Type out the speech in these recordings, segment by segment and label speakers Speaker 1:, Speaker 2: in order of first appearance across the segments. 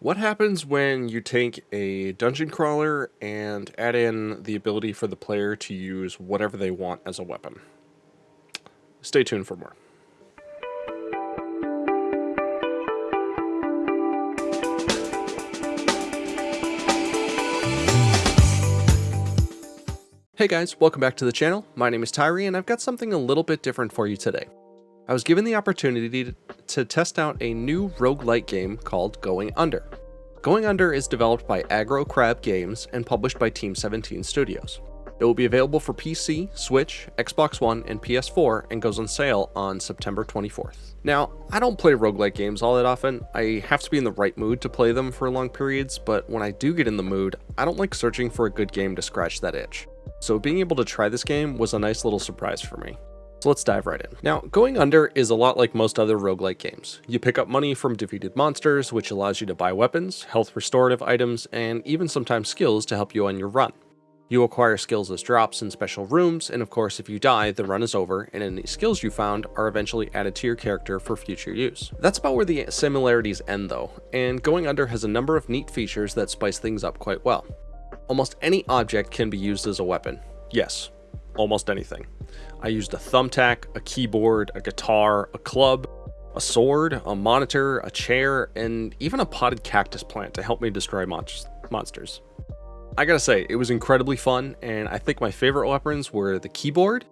Speaker 1: What happens when you take a dungeon crawler and add in the ability for the player to use whatever they want as a weapon? Stay tuned for more. Hey guys, welcome back to the channel. My name is Tyree and I've got something a little bit different for you today. I was given the opportunity to test out a new roguelike game called Going Under. Going Under is developed by Aggro Crab Games and published by Team 17 Studios. It will be available for PC, Switch, Xbox One, and PS4 and goes on sale on September 24th. Now, I don't play roguelike games all that often. I have to be in the right mood to play them for long periods, but when I do get in the mood, I don't like searching for a good game to scratch that itch. So being able to try this game was a nice little surprise for me. So let's dive right in. Now, Going Under is a lot like most other roguelike games. You pick up money from defeated monsters, which allows you to buy weapons, health restorative items, and even sometimes skills to help you on your run. You acquire skills as drops in special rooms, and of course if you die, the run is over, and any skills you found are eventually added to your character for future use. That's about where the similarities end though, and Going Under has a number of neat features that spice things up quite well. Almost any object can be used as a weapon. Yes, almost anything. I used a thumbtack, a keyboard, a guitar, a club, a sword, a monitor, a chair, and even a potted cactus plant to help me destroy mon monsters. I gotta say, it was incredibly fun, and I think my favorite weapons were the keyboard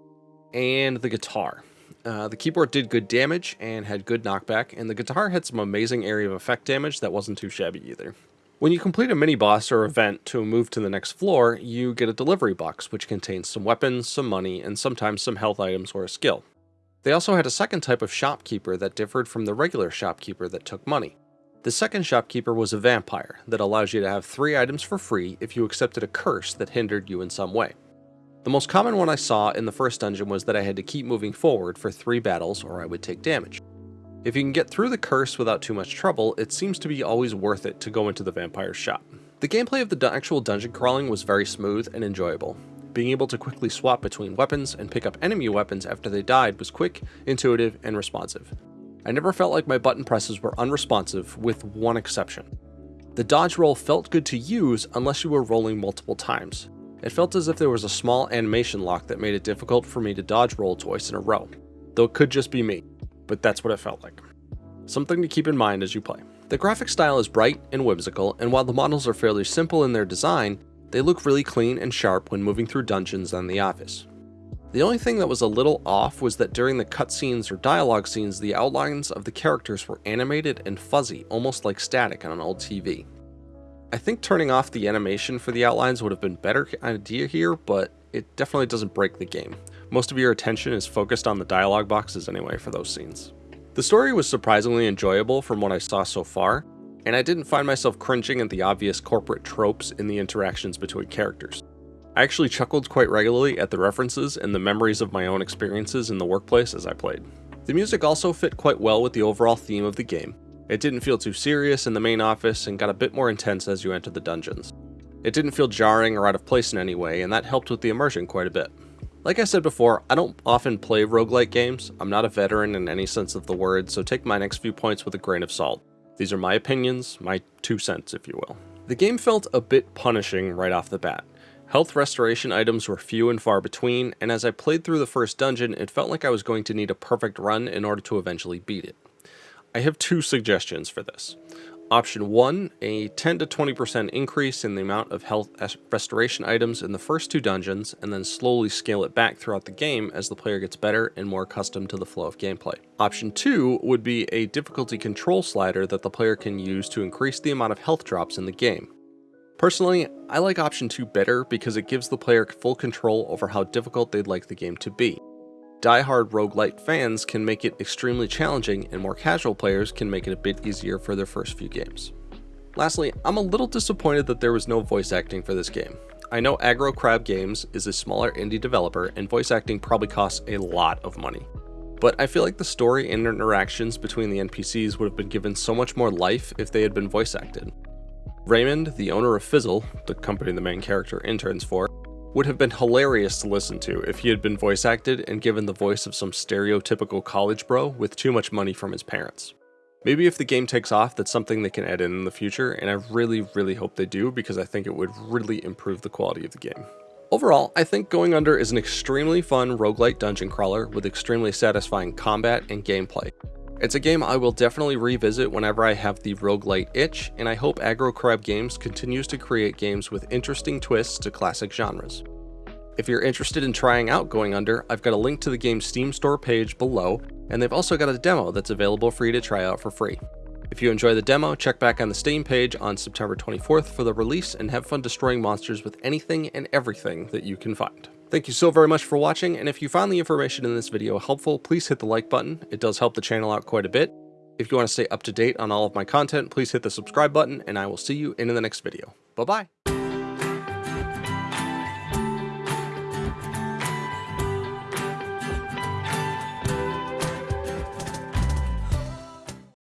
Speaker 1: and the guitar. Uh, the keyboard did good damage and had good knockback, and the guitar had some amazing area of effect damage that wasn't too shabby either. When you complete a mini-boss or event to move to the next floor, you get a delivery box which contains some weapons, some money, and sometimes some health items or a skill. They also had a second type of shopkeeper that differed from the regular shopkeeper that took money. The second shopkeeper was a vampire that allows you to have three items for free if you accepted a curse that hindered you in some way. The most common one I saw in the first dungeon was that I had to keep moving forward for three battles or I would take damage. If you can get through the curse without too much trouble, it seems to be always worth it to go into the vampire's shop. The gameplay of the actual dungeon crawling was very smooth and enjoyable. Being able to quickly swap between weapons and pick up enemy weapons after they died was quick, intuitive, and responsive. I never felt like my button presses were unresponsive, with one exception. The dodge roll felt good to use unless you were rolling multiple times. It felt as if there was a small animation lock that made it difficult for me to dodge roll twice in a row, though it could just be me but that's what it felt like. Something to keep in mind as you play. The graphic style is bright and whimsical, and while the models are fairly simple in their design, they look really clean and sharp when moving through dungeons and the office. The only thing that was a little off was that during the cutscenes or dialogue scenes, the outlines of the characters were animated and fuzzy, almost like static on an old TV. I think turning off the animation for the outlines would have been better idea here, but it definitely doesn't break the game. Most of your attention is focused on the dialogue boxes anyway for those scenes. The story was surprisingly enjoyable from what I saw so far, and I didn't find myself cringing at the obvious corporate tropes in the interactions between characters. I actually chuckled quite regularly at the references and the memories of my own experiences in the workplace as I played. The music also fit quite well with the overall theme of the game. It didn't feel too serious in the main office and got a bit more intense as you entered the dungeons. It didn't feel jarring or out of place in any way, and that helped with the immersion quite a bit. Like I said before, I don't often play roguelike games. I'm not a veteran in any sense of the word, so take my next few points with a grain of salt. These are my opinions, my two cents if you will. The game felt a bit punishing right off the bat. Health restoration items were few and far between, and as I played through the first dungeon, it felt like I was going to need a perfect run in order to eventually beat it. I have two suggestions for this. Option 1, a 10 to 20% increase in the amount of health restoration items in the first two dungeons, and then slowly scale it back throughout the game as the player gets better and more accustomed to the flow of gameplay. Option 2 would be a difficulty control slider that the player can use to increase the amount of health drops in the game. Personally, I like option 2 better because it gives the player full control over how difficult they'd like the game to be die-hard roguelite fans can make it extremely challenging and more casual players can make it a bit easier for their first few games. Lastly, I'm a little disappointed that there was no voice acting for this game. I know Aggro Crab Games is a smaller indie developer and voice acting probably costs a lot of money. But I feel like the story and interactions between the NPCs would have been given so much more life if they had been voice acted. Raymond, the owner of Fizzle, the company the main character interns for, would have been hilarious to listen to if he had been voice acted and given the voice of some stereotypical college bro with too much money from his parents. Maybe if the game takes off, that's something they can add in in the future, and I really, really hope they do because I think it would really improve the quality of the game. Overall, I think Going Under is an extremely fun roguelite dungeon crawler with extremely satisfying combat and gameplay. It's a game I will definitely revisit whenever I have the roguelite itch, and I hope Aggro Crab Games continues to create games with interesting twists to classic genres. If you're interested in trying out Going Under, I've got a link to the game's Steam store page below, and they've also got a demo that's available for you to try out for free. If you enjoy the demo, check back on the Steam page on September 24th for the release and have fun destroying monsters with anything and everything that you can find. Thank you so very much for watching, and if you found the information in this video helpful, please hit the like button. It does help the channel out quite a bit. If you want to stay up to date on all of my content, please hit the subscribe button, and I will see you in the next video. Bye-bye!